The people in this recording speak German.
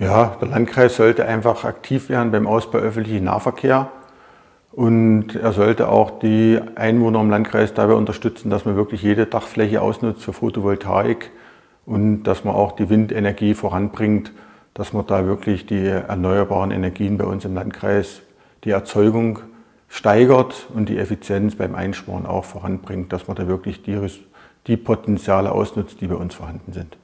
Ja, der Landkreis sollte einfach aktiv werden beim Ausbau öffentlichen Nahverkehr und er sollte auch die Einwohner im Landkreis dabei unterstützen, dass man wirklich jede Dachfläche ausnutzt für Photovoltaik und dass man auch die Windenergie voranbringt, dass man da wirklich die erneuerbaren Energien bei uns im Landkreis, die Erzeugung steigert und die Effizienz beim Einsparen auch voranbringt, dass man da wirklich die, die Potenziale ausnutzt, die bei uns vorhanden sind.